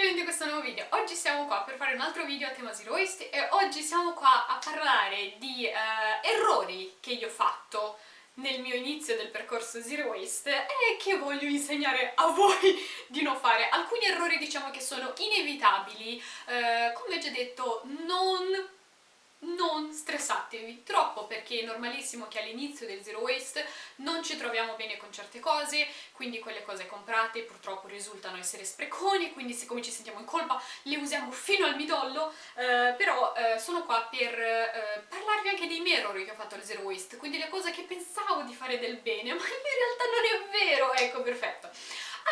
benvenuti in questo nuovo video. Oggi siamo qua per fare un altro video a tema Zero Waste e oggi siamo qua a parlare di uh, errori che io ho fatto nel mio inizio del percorso Zero Waste e che voglio insegnare a voi di non fare. Alcuni errori diciamo che sono inevitabili, uh, come ho già detto non non stressatevi troppo perché è normalissimo che all'inizio del zero waste non ci troviamo bene con certe cose, quindi quelle cose comprate purtroppo risultano essere spreconi, quindi siccome ci sentiamo in colpa le usiamo fino al midollo, eh, però eh, sono qua per eh, parlarvi anche dei miei errori che ho fatto al zero waste, quindi le cose che pensavo di fare del bene, ma in realtà non è vero, ecco perfetto.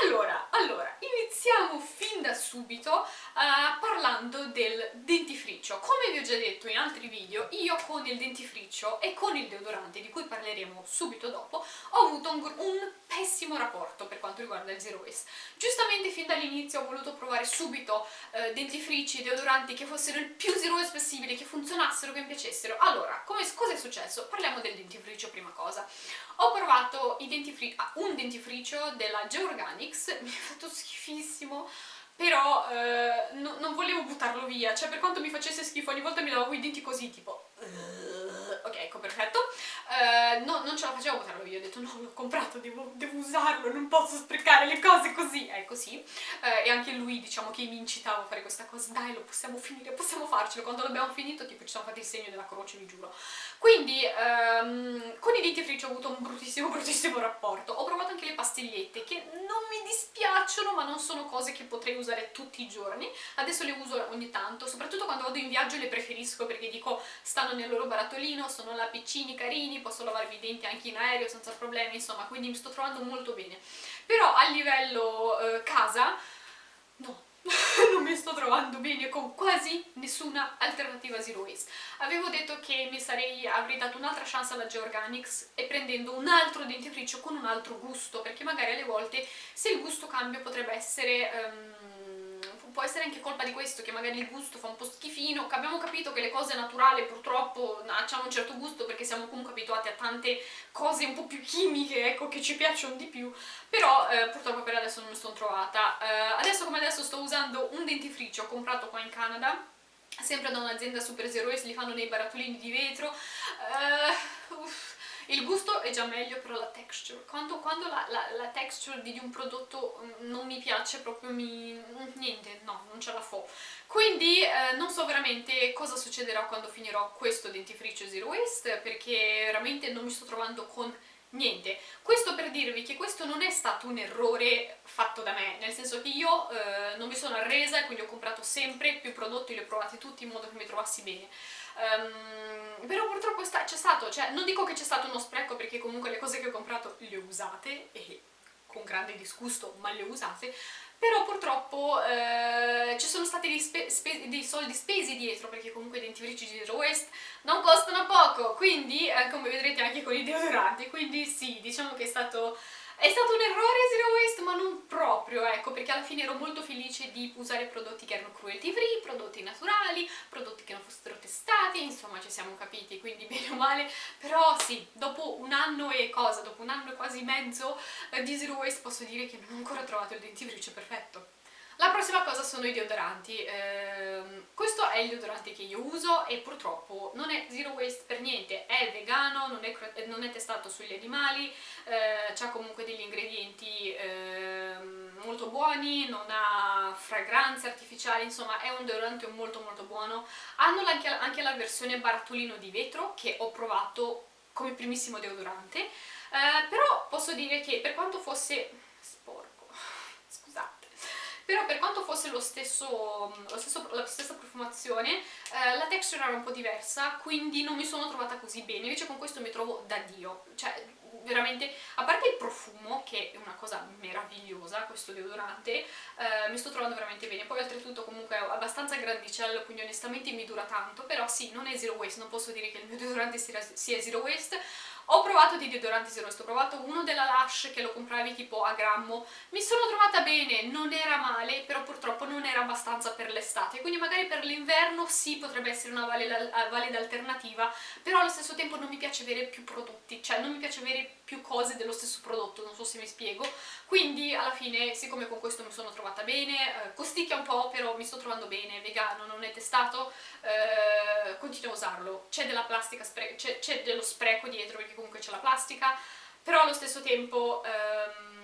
Allora, allora, iniziamo fin da subito uh, parlando del dentifricio. Come vi ho già detto in altri video, io con il dentifricio e con il deodorante, di cui parleremo subito dopo, ho avuto un, un pessimo rapporto per quanto riguarda il zero waste. Giustamente fin dall'inizio ho voluto provare subito uh, dentifrici, deodoranti che fossero il più zero waste possibile, che funzionassero, che mi piacessero. Allora, cosa è successo? Parliamo del dentifricio prima cosa. Ho provato dentifri un dentifricio della Georganics, mi è fatto schifissimo, però eh, no, non volevo buttarlo via, cioè per quanto mi facesse schifo ogni volta mi lavavo i denti così, tipo... Ok, ecco, perfetto. Uh, no, non ce la facevo buttarlo via, ho detto no, l'ho comprato, devo, devo, usarlo, non posso sprecare le cose così, è così. Uh, e anche lui, diciamo, che mi incitava a fare questa cosa, dai, lo possiamo finire, possiamo farcelo. Quando l'abbiamo finito, tipo, ci siamo fatti il segno della croce, vi giuro. Quindi, um, con i dentifrici ho avuto un bruttissimo, bruttissimo rapporto. Ho provato anche le pastigliette, che non mi dispiacciono, ma non sono cose che potrei usare tutti i giorni. Adesso le uso ogni tanto, soprattutto quando vado in viaggio le preferisco, perché dico, stanno nel loro barattolino, sono là carini, posso lavarvi i denti anche in aereo senza problemi, insomma, quindi mi sto trovando molto bene. Però a livello eh, casa, no, non mi sto trovando bene con quasi nessuna alternativa zero waste. Avevo detto che mi sarei, avrei dato un'altra chance alla Georganics e prendendo un altro dentifricio con un altro gusto, perché magari alle volte se il gusto cambia potrebbe essere... Um, può essere anche colpa di questo, che magari il gusto fa un po' schifino, abbiamo capito che le cose naturali purtroppo hanno un certo gusto perché siamo comunque abituati a tante cose un po' più chimiche, ecco, che ci piacciono di più, però eh, purtroppo per adesso non mi sono trovata. Eh, adesso come adesso sto usando un dentifricio comprato qua in Canada, sempre da un'azienda super zero waste, li fanno nei barattolini di vetro, uh, uff, il gusto è già meglio, però la texture, quando, quando la, la, la, texture di un prodotto mm, non mi piace, proprio mi... Mm, niente, no, non ce la fo. Quindi eh, non so veramente cosa succederà quando finirò questo dentifricio Zero Waste, perché veramente non mi sto trovando con niente. Questo per dirvi che questo non è stato un errore fatto da me, nel senso che io eh, non mi sono arresa e quindi ho comprato sempre più prodotti, li ho provati tutti in modo che mi trovassi bene. Um, però purtroppo c'è stato, cioè non dico che c'è stato uno spreco perché comunque le cose che ho comprato le ho usate e con grande disgusto ma le ho usate però purtroppo eh, ci sono stati dei, dei, soldi spesi dietro perché comunque i dentifrici di Zero Waste non costano poco quindi eh, come vedrete anche con i deodoranti quindi sì, diciamo che è stato è stato un errore Zero Waste ma non proprio, ecco, perché alla fine ero molto felice di usare prodotti che erano cruelty free, prodotti naturali, prodotti che non fossero testati, insomma ci siamo capiti, quindi bene o male, però sì, dopo un anno e cosa, dopo un anno e quasi mezzo eh, di Zero Waste posso dire che non ho ancora trovato il dentifricio perfetto. La prossima cosa sono i deodoranti, eh, questo è il deodorante che io uso e purtroppo non è zero waste per niente, è vegano, non è, non è testato sugli animali, eh, ha comunque degli ingredienti eh, molto buoni, non ha fragranze artificiali, insomma è un deodorante molto molto buono. Hanno anche, anche la versione barattolino di vetro che ho provato come primissimo deodorante, eh, però posso dire che per quanto fosse però per quanto fosse lo stesso, lo stesso, la stessa profumazione eh, la texture era un po' diversa quindi non mi sono trovata così bene. Invece con questo mi trovo da dio. Cioè veramente, a parte il profumo che è una cosa meravigliosa questo deodorante eh, mi sto trovando veramente bene. Poi oltretutto comunque è abbastanza grandicello quindi onestamente mi dura tanto però sì, non è zero waste, non posso dire che il mio deodorante sia, sia zero waste ho provato di deodoranti zero waste, ho provato uno della Lush che lo compravi tipo a grammo, mi sono trovata bene, non era male, però purtroppo non era abbastanza per l'estate, quindi magari per l'inverno sì potrebbe essere una valida, valida alternativa, però allo stesso tempo non mi piace avere più prodotti, cioè non mi piace avere più cose dello stesso prodotto, non so se mi spiego, quindi alla fine siccome con questo mi sono trovata bene, eh, costicchia un po' però mi sto trovando bene, vegano, non è testato, eh, continuo a usarlo, c'è della plastica, c'è dello spreco dietro perché comunque c'è la plastica, però allo stesso tempo... Ehm,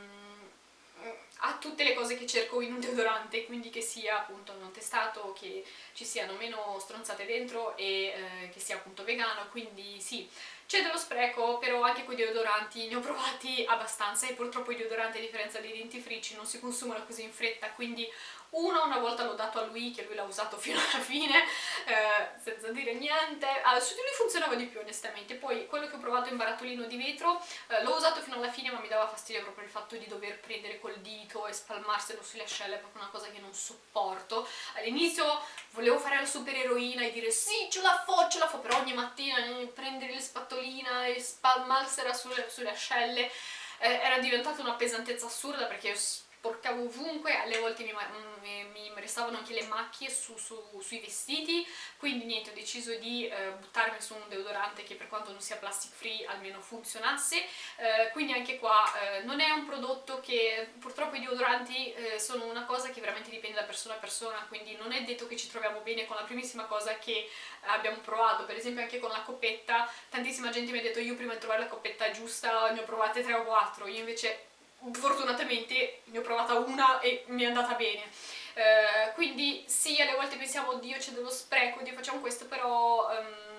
ha tutte le cose che cerco in un deodorante, quindi che sia appunto non testato, che ci siano meno stronzate dentro e eh, che sia appunto vegano, quindi sì, c'è dello spreco, però anche con i deodoranti ne ho provati abbastanza e purtroppo i deodoranti a differenza dei dentifrici non si consumano così in fretta, quindi uno una volta l'ho dato a lui, che lui l'ha usato fino alla fine, eh, senza dire niente. Allora, su di lui funzionava di più onestamente, poi quello che ho provato in barattolino di vetro eh, l'ho usato fino alla fine ma mi dava fastidio proprio il fatto di dover prendere col dito e spalmarselo sulle ascelle, è proprio una cosa che non sopporto. All'inizio volevo fare la supereroina e dire sì ce la fo, ce la fo, però ogni mattina eh, prendere la spatolina e spalmarsela sulle, sulle ascelle eh, era diventata una pesantezza assurda perché io sporcavo ovunque, alle volte mi, mi, mi restavano anche le macchie su, su, sui vestiti, quindi niente, ho deciso di eh, buttarmi su un deodorante che per quanto non sia plastic free almeno funzionasse, eh, quindi anche qua eh, non è un prodotto che purtroppo i deodoranti eh, sono una cosa che veramente dipende da persona a persona, quindi non è detto che ci troviamo bene con la primissima cosa che abbiamo provato, per esempio anche con la coppetta, tantissima gente mi ha detto io prima di trovare la coppetta giusta ne ho provate 3 o 4, io invece fortunatamente ne ho provata una e mi è andata bene. Uh, quindi sì, alle volte pensiamo, oddio c'è dello spreco, oddio facciamo questo, però um,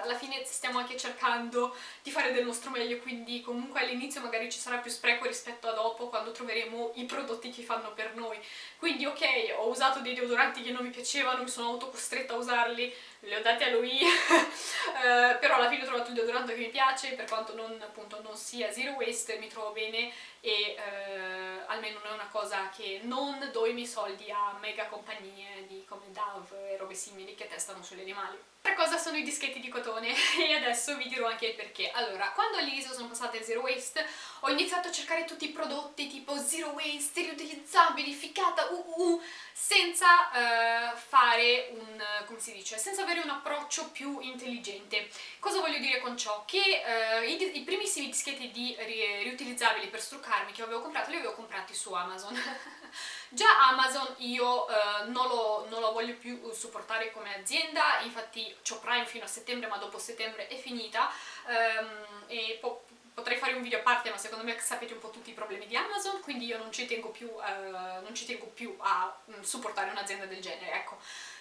alla fine stiamo anche cercando di fare del nostro meglio, quindi comunque all'inizio magari ci sarà più spreco rispetto a dopo, quando troveremo i prodotti che fanno per noi. Quindi ok, ho usato dei deodoranti che non mi piacevano, mi sono autocostretta a usarli, li ho dati a lui, uh, però alla fine ho trovato il deodorante che mi piace, per quanto non, appunto, non sia zero waste, mi trovo bene e uh, almeno non è una cosa che non do i miei soldi a mega compagnie di come Dove e robe simili che testano sugli animali. Per cosa sono i dischetti di cotone e adesso vi dirò anche il perché. Allora, quando all'ISO sono passate zero waste ho iniziato a cercare tutti i prodotti tipo zero waste, riutilizzabili, ficata, uh, uh, senza uh, fare un, come si dice, senza avere un approccio più intelligente. Cosa voglio dire con ciò? Che uh, i, i, primissimi dischetti di ri, riutilizzabili per struccarmi che avevo comprato li avevo comprati su Amazon. Già Amazon io uh, non, lo, non, lo, voglio più supportare come azienda, infatti ho Prime fino a settembre ma dopo settembre è finita um, e po potrei fare un video a parte ma secondo me sapete un po' tutti i problemi di Amazon quindi io non ci tengo più, uh, non ci tengo più a um, supportare un'azienda del genere, ecco.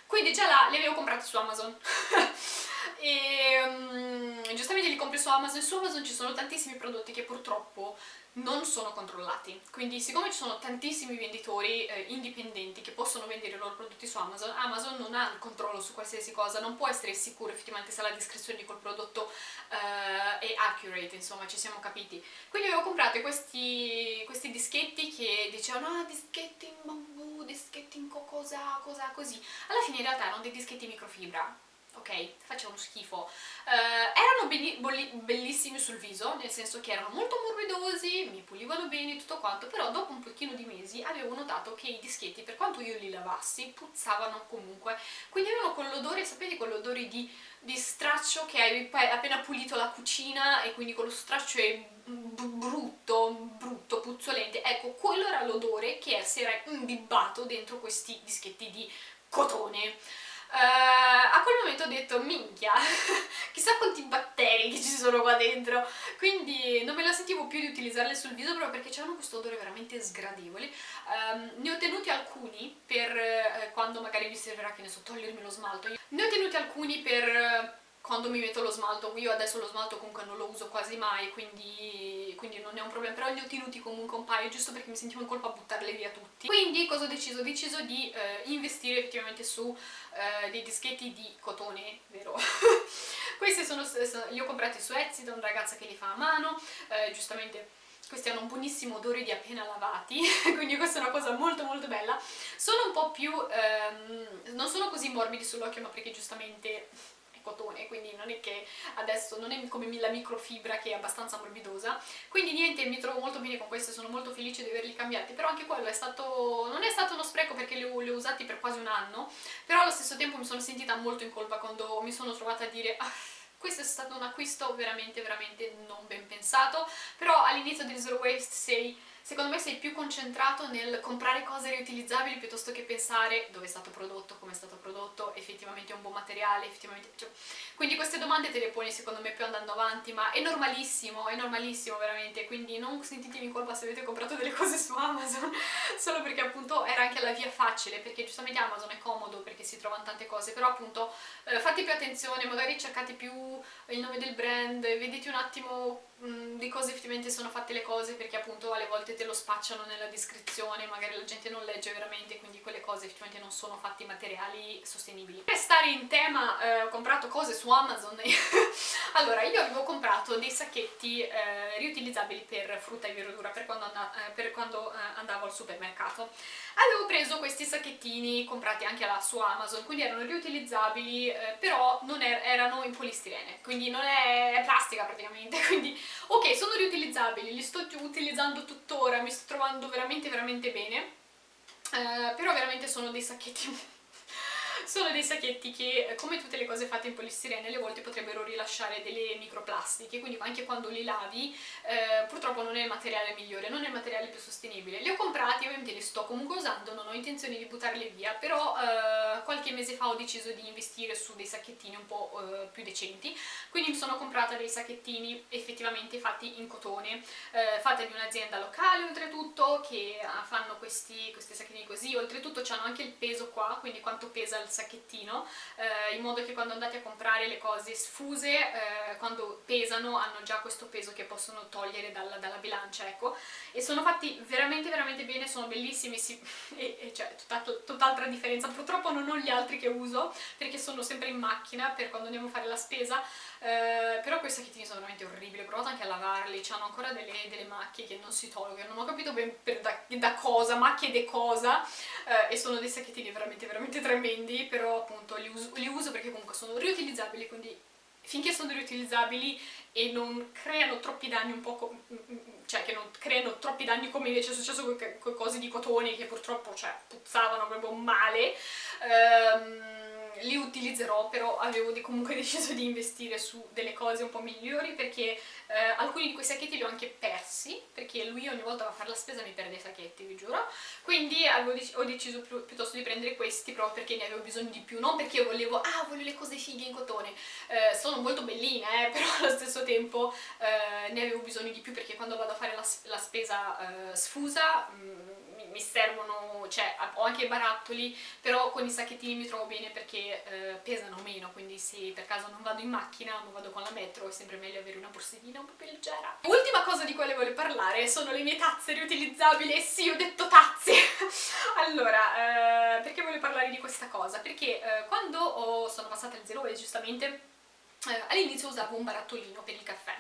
Quindi già là li avevo comprati su Amazon. E um, giustamente li compri su Amazon su Amazon ci sono tantissimi prodotti che purtroppo non sono controllati, quindi siccome ci sono tantissimi venditori eh, indipendenti che possono vendere i loro prodotti su Amazon, Amazon non ha il controllo su qualsiasi cosa, non può essere sicuro effettivamente se la descrizione di quel prodotto eh, è accurate, insomma ci siamo capiti. Quindi avevo comprato questi, questi dischetti che dicevano ah dischetti in bambù, dischetti in cosa, cosa così, alla fine in realtà erano dei dischetti microfibra, ok? Facevano schifo. Uh, erano bellissimi sul viso, nel senso che erano molto morbidosi, mi pulivano bene tutto quanto, però dopo un pochino di mesi avevo notato che i dischetti, per quanto io li lavassi, puzzavano comunque. Quindi avevano quell'odore, sapete quell'odore di, di, straccio che hai appena pulito la cucina e quindi quello straccio è brutto, brutto, puzzolente. Ecco, quello era l'odore che si era imbibbato dentro questi dischetti di cotone. Uh, a quel momento ho detto minchia, chissà quanti batteri che ci sono qua dentro, quindi non me la sentivo più di utilizzarle sul viso proprio perché c'erano questo odore veramente sgradevole. Um, ne ho tenuti alcuni per uh, quando magari mi servirà, che ne so, togliermi lo smalto. Ne ho tenuti alcuni per... Quando mi metto lo smalto, io adesso lo smalto comunque non lo uso quasi mai, quindi, quindi non è un problema, però li ho tenuti comunque un paio, giusto perché mi sentivo in colpa a buttarli via tutti. Quindi cosa ho deciso? Ho deciso di eh, investire effettivamente su eh, dei dischetti di cotone, vero? Questi sono, li ho comprati su Etsy da una ragazza che li fa a mano, eh, giustamente questi hanno un buonissimo odore di appena lavati, quindi questa è una cosa molto molto bella. Sono un po' più, ehm, non sono così morbidi sull'occhio ma perché giustamente cotone, quindi non è che adesso non è come la microfibra che è abbastanza morbidosa, quindi niente, mi trovo molto bene con queste, sono molto felice di averli cambiati, però anche quello è stato, non è stato uno spreco perché li ho, li ho usati per quasi un anno, però allo stesso tempo mi sono sentita molto in colpa quando mi sono trovata a dire... Ah, questo è stato un acquisto veramente veramente non ben pensato, però all'inizio del Zero Waste sei secondo me sei più concentrato nel comprare cose riutilizzabili piuttosto che pensare dove è stato prodotto, come è stato prodotto, effettivamente è un buon materiale, effettivamente... Cioè, quindi queste domande te le poni secondo me più andando avanti, ma è normalissimo, è normalissimo veramente, quindi non sentitevi in colpa se avete comprato delle cose su Amazon, solo perché appunto era anche la via facile, perché giustamente Amazon è comodo perché si trovano tante cose, però appunto eh, fate più attenzione, magari cercate più il nome del brand, vedete un attimo mh, di cosa effettivamente sono fatte le cose, perché appunto alle volte te lo spacciano nella descrizione, magari la gente non legge veramente, quindi quelle cose effettivamente non sono fatte in materiali sostenibili. Per stare in tema eh, ho comprato cose su Amazon, allora io avevo comprato dei sacchetti eh, riutilizzabili per frutta e verdura per quando, and eh, per quando eh, andavo al supermercato. Avevo preso questi sacchettini comprati anche là su Amazon, quindi erano riutilizzabili, eh, però non er erano in polistirene, quindi non è plastica praticamente, quindi ok, sono riutilizzabili, li sto utilizzando tuttora, ora mi sto trovando veramente veramente bene, eh, però veramente sono dei sacchetti sono dei sacchetti che, eh, come tutte le cose fatte in polistirene, alle volte potrebbero rilasciare delle microplastiche, quindi anche quando li lavi, eh, purtroppo non è il materiale migliore, non è il materiale più sostenibile. Li ho comprati, ovviamente li sto comunque usando, non ho intenzione di buttarli via, però eh, qualche mese fa ho deciso di investire su dei sacchettini un po' eh, più decenti, quindi mi sono comprata dei sacchettini effettivamente fatti in cotone, eh, fatti di un'azienda locale oltretutto, che ah, fanno questi, questi sacchettini così, oltretutto hanno anche il peso qua, quindi quanto pesa il sacchettino eh, in modo che quando andate a comprare le cose sfuse eh, quando pesano hanno già questo peso che possono togliere dalla, dalla bilancia ecco. E sono fatti veramente veramente bene sono bellissimi sì, e, e cioè tutt'altra differenza. Purtroppo non ho gli altri che uso perché sono sempre in macchina per quando andiamo a fare la spesa eh, però quei sacchettini sono veramente orribili. Ho provato anche a lavarli hanno ancora delle, delle, macchie che non si tolgono. Non ho capito ben da, da, cosa macchie di cosa eh, e sono dei sacchettini veramente veramente tremendi però appunto li uso, li uso perché comunque sono riutilizzabili, quindi finché sono riutilizzabili e non creano troppi danni un po' mm, mm, cioè che non creano troppi danni come invece è successo con, con cose di cotone che purtroppo cioè, puzzavano proprio male ehm, li utilizzerò, però avevo comunque deciso di investire su delle cose un po' migliori perché eh, alcuni di quei sacchetti li ho anche persi, perché lui ogni volta va a fare la spesa mi perde i sacchetti, vi giuro, quindi dec ho deciso più, piuttosto di prendere questi proprio perché ne avevo bisogno di più, non perché volevo, ah voglio le cose fighe in cotone, eh, sono molto belline, eh, però allo stesso tempo eh, ne avevo bisogno di più perché quando vado a fare la, la spesa eh, sfusa mh, mm, mi servono, cioè ho anche i barattoli, però con i sacchettini mi trovo bene perché eh, pesano meno, quindi se per caso non vado in macchina, non vado con la metro, è sempre meglio avere una borsettina un po' più leggera. Ultima cosa di cui voglio parlare sono le mie tazze riutilizzabili, e sì, ho detto tazze! allora, eh, perché voglio parlare di questa cosa? Perché eh, quando ho, sono passata al zero e giustamente eh, all'inizio usavo un barattolino per il caffè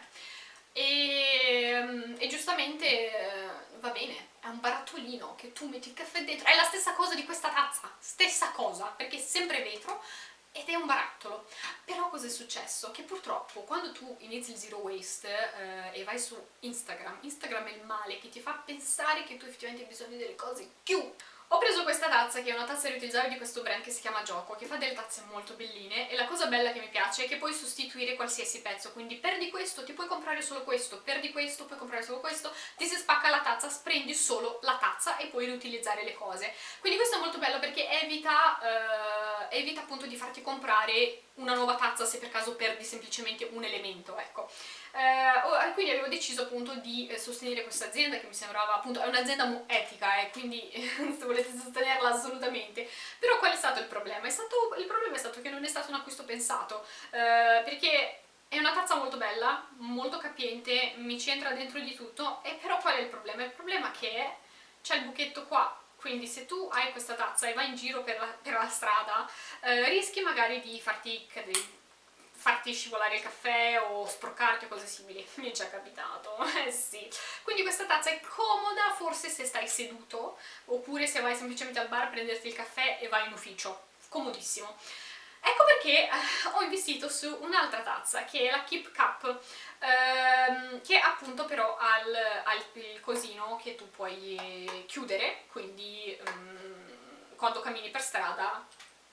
e, mm, e giustamente eh, va bene, è un barattolino che tu metti il caffè dentro, è la stessa cosa di questa tazza, stessa cosa, perché è sempre vetro ed è un barattolo. Però cosa è successo? Che purtroppo quando tu inizi il zero waste eh, e vai su Instagram, Instagram è il male che ti fa pensare che tu effettivamente hai bisogno delle cose più ho preso questa tazza che è una tazza riutilizzabile di questo brand che si chiama Gioco, che fa delle tazze molto belline e la cosa bella che mi piace è che puoi sostituire qualsiasi pezzo, quindi perdi questo, ti puoi comprare solo questo, perdi questo, puoi comprare solo questo, ti si spacca la tazza, prendi solo la tazza e puoi riutilizzare le cose. Quindi questo è molto bello perché evita, eh, evita appunto di farti comprare una nuova tazza se per caso perdi semplicemente un elemento, ecco. Eh, quindi avevo deciso appunto di eh, sostenere questa azienda che mi sembrava appunto, è un'azienda etica e quindi se volete sostenerla assolutamente, però qual è stato il problema? Stato, il problema è stato che non è stato un acquisto pensato, eh, perché è una tazza molto bella, molto capiente, mi c'entra dentro di tutto, e però qual è il problema? Il problema è che c'è il buchetto qua, quindi se tu hai questa tazza e vai in giro per la, per la strada, eh, rischi magari di farti farti scivolare il caffè o sporcarti o cose simili, mi è già capitato, eh sì. Quindi questa tazza è comoda forse se stai seduto, oppure se vai semplicemente al bar a prenderti il caffè e vai in ufficio, comodissimo. Ecco perché eh, ho investito su un'altra tazza, che è la Keep Cup, ehm, che appunto però ha il, ha il cosino che tu puoi chiudere, quindi um, quando cammini per strada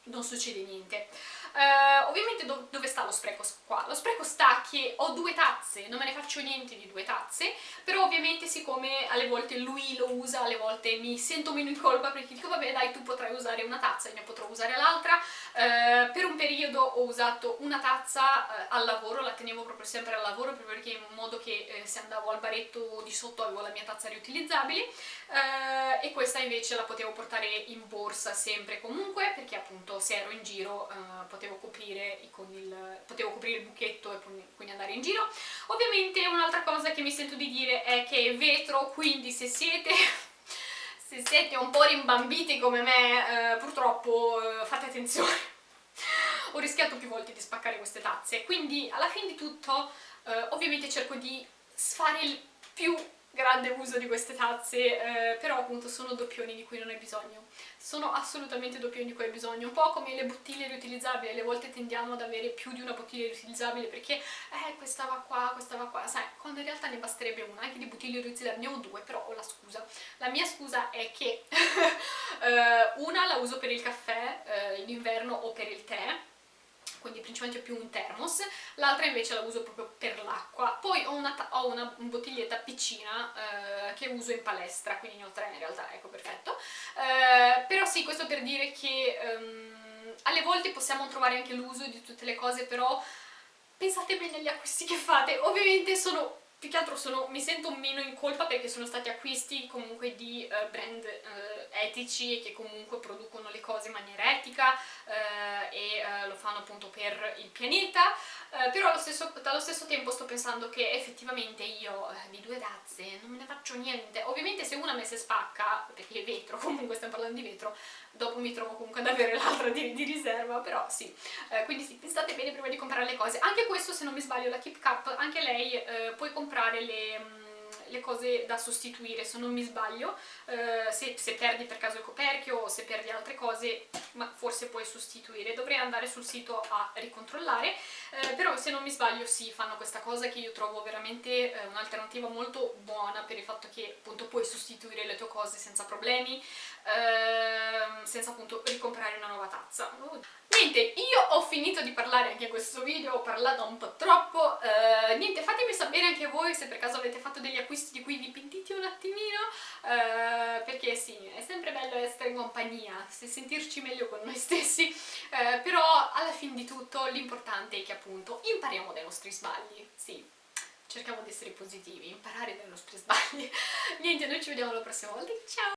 non succede niente. Uh, ovviamente do dove sta lo spreco qua? Lo spreco sta che ho due tazze, non me ne faccio niente di due tazze, però ovviamente siccome alle volte lui lo usa, alle volte mi sento meno in colpa perché dico vabbè dai tu potrai usare una tazza, ne potrò usare l'altra, uh, per un periodo ho usato una tazza uh, al lavoro, la tenevo proprio sempre al lavoro perché in modo che se andavo al baretto di sotto avevo la mia tazza riutilizzabile e questa invece la potevo portare in borsa sempre comunque perché appunto se ero in giro potevo potevo coprire, il, potevo coprire il buchetto e quindi andare in giro. Ovviamente un'altra cosa che mi sento di dire è che è vetro, quindi se siete se siete un po' rimbambiti come me, eh, purtroppo eh, fate attenzione. Ho rischiato più volte di spaccare queste tazze, quindi alla fine di tutto eh, ovviamente cerco di fare il più grande uso di queste tazze, eh, però appunto sono doppioni di cui non hai bisogno. Sono assolutamente doppioni di cui hai bisogno, un po' come le bottiglie riutilizzabili, alle volte tendiamo ad avere più di una bottiglia riutilizzabile perché eh, questa va qua, questa va qua, sai, quando in realtà ne basterebbe una, anche di bottiglie riutilizzabili ne ho due, però ho la scusa. La mia scusa è che eh, una la uso per il caffè eh, in inverno o per il tè, quindi principalmente più un thermos, l'altra invece la uso proprio per l'acqua. Poi ho una, ho una bottiglietta piccina eh, che uso in palestra, quindi ne ho tre in realtà, ecco perfetto. Eh, però sì, questo per dire che um, alle volte possiamo trovare anche l'uso di tutte le cose, però pensate bene agli acquisti che fate. Ovviamente sono più che altro sono, mi sento meno in colpa perché sono stati acquisti comunque di uh, brand uh, etici e che comunque producono le cose in maniera etica uh, e lo fanno appunto per il pianeta però allo stesso, allo stesso, tempo sto pensando che effettivamente io di due tazze non me ne faccio niente. Ovviamente se una me si spacca perché è vetro, comunque stiamo parlando di vetro dopo mi trovo comunque ad avere l'altra di, di, riserva però sì, quindi sì, pensate bene prima di comprare le cose. Anche questo se non mi sbaglio la Keep Cup anche lei puoi comprare comprare le, mm, le cose da sostituire se non mi sbaglio eh, se, se, perdi per caso il coperchio o se perdi altre cose ma forse puoi sostituire. Dovrei andare sul sito a ricontrollare eh, però se non mi sbaglio sì fanno questa cosa che io trovo veramente eh, un'alternativa molto buona per il fatto che appunto puoi sostituire le tue cose senza problemi ehm, senza appunto ricomprare una nuova tazza. Niente, io ho finito di parlare anche in questo video, ho parlato un po' troppo, uh, niente, fatemi sapere anche voi se per caso avete fatto degli acquisti di cui vi pentite un attimino, uh, perché sì, è sempre bello essere in compagnia, sentirci meglio con noi stessi, uh, però alla fine di tutto l'importante è che appunto impariamo dai nostri sbagli, sì, cerchiamo di essere positivi, imparare dai nostri sbagli. Niente, noi ci vediamo la prossima volta, ciao!